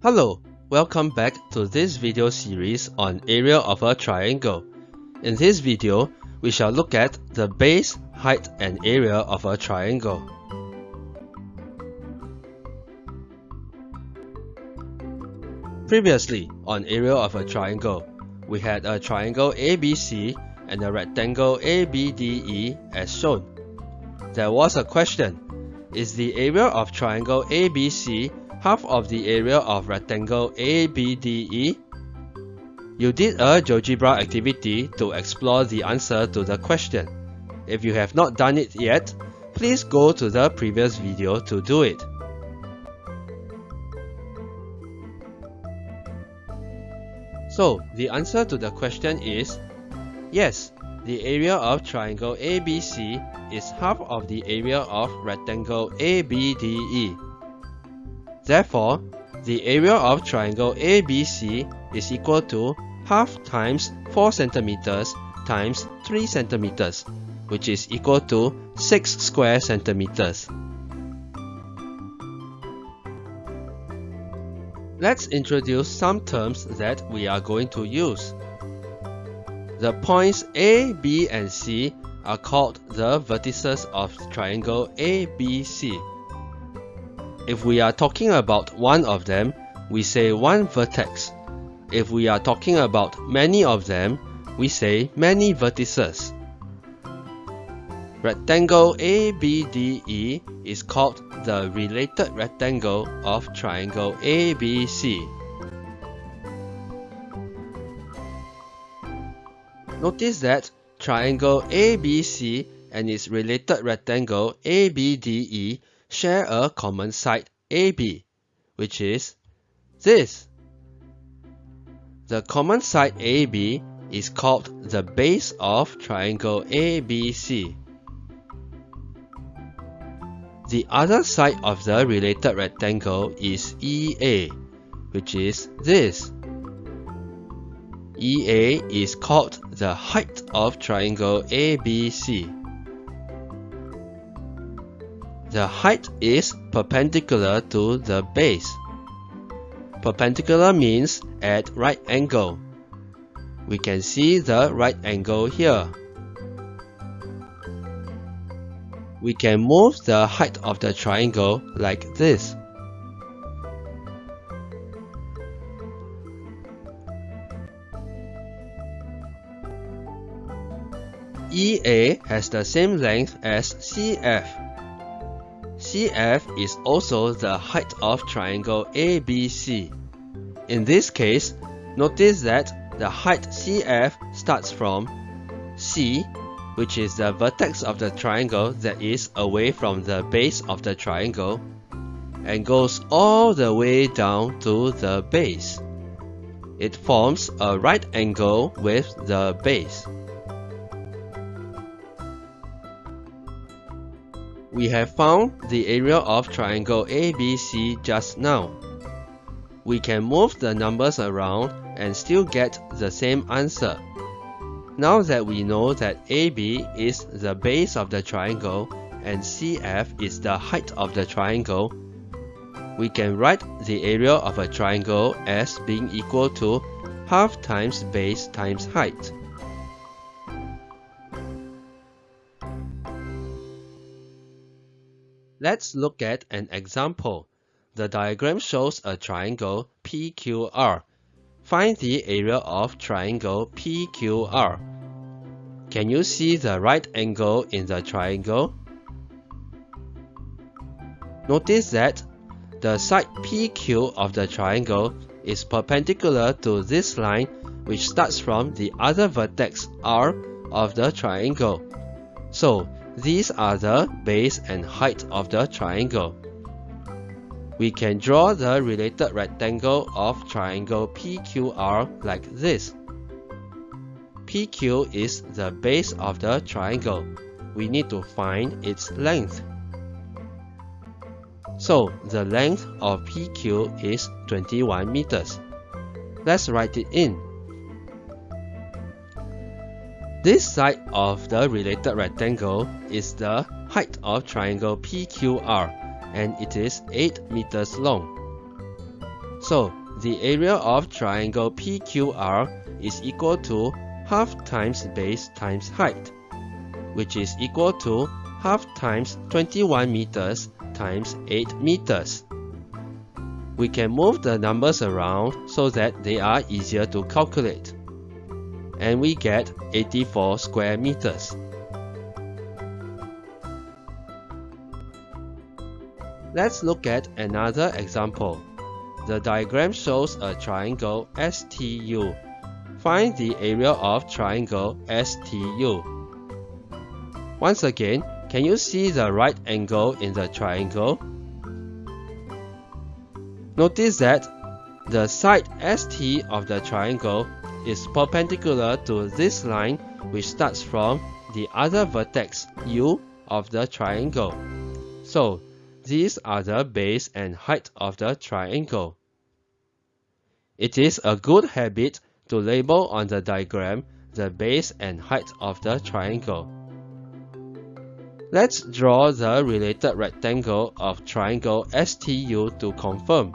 Hello, welcome back to this video series on area of a triangle. In this video, we shall look at the base, height and area of a triangle. Previously, on area of a triangle, we had a triangle ABC and a rectangle ABDE as shown. There was a question, is the area of triangle ABC half of the area of rectangle ABDE? You did a GeoGebra activity to explore the answer to the question. If you have not done it yet, please go to the previous video to do it. So, the answer to the question is Yes, the area of triangle ABC is half of the area of rectangle ABDE. Therefore, the area of triangle ABC is equal to half times 4 centimeters times 3 centimeters, which is equal to 6 square centimeters. Let's introduce some terms that we are going to use. The points A, B and C are called the vertices of triangle ABC. If we are talking about one of them, we say one vertex. If we are talking about many of them, we say many vertices. Rectangle ABDE is called the related rectangle of triangle ABC. Notice that triangle ABC and its related rectangle ABDE share a common side AB, which is this. The common side AB is called the base of triangle ABC. The other side of the related rectangle is EA, which is this. EA is called the height of triangle ABC. The height is perpendicular to the base. Perpendicular means at right angle. We can see the right angle here. We can move the height of the triangle like this. EA has the same length as CF. CF is also the height of triangle ABC. In this case, notice that the height CF starts from C, which is the vertex of the triangle that is away from the base of the triangle, and goes all the way down to the base. It forms a right angle with the base. We have found the area of triangle ABC just now. We can move the numbers around and still get the same answer. Now that we know that AB is the base of the triangle and CF is the height of the triangle, we can write the area of a triangle as being equal to half times base times height. Let's look at an example. The diagram shows a triangle PQR. Find the area of triangle PQR. Can you see the right angle in the triangle? Notice that the side PQ of the triangle is perpendicular to this line which starts from the other vertex R of the triangle. So these are the base and height of the triangle. We can draw the related rectangle of triangle PQR like this. PQ is the base of the triangle. We need to find its length. So the length of PQ is 21 meters. Let's write it in. This side of the related rectangle is the height of triangle PQR and it is 8 meters long. So the area of triangle PQR is equal to half times base times height, which is equal to half times 21 meters times 8 meters. We can move the numbers around so that they are easier to calculate. And we get 84 square meters. Let's look at another example. The diagram shows a triangle STU. Find the area of triangle STU. Once again, can you see the right angle in the triangle? Notice that the side ST of the triangle is perpendicular to this line which starts from the other vertex U of the triangle. So, these are the base and height of the triangle. It is a good habit to label on the diagram the base and height of the triangle. Let's draw the related rectangle of triangle STU to confirm.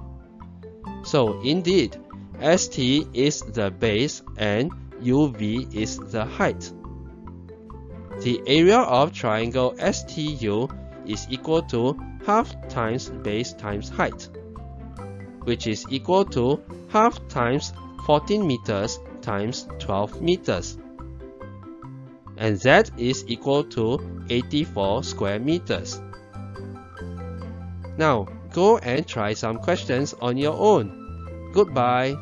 So indeed, ST is the base and UV is the height. The area of triangle STU is equal to half times base times height which is equal to half times 14 meters times 12 meters. And that is equal to 84 square meters. Now, go and try some questions on your own. Goodbye.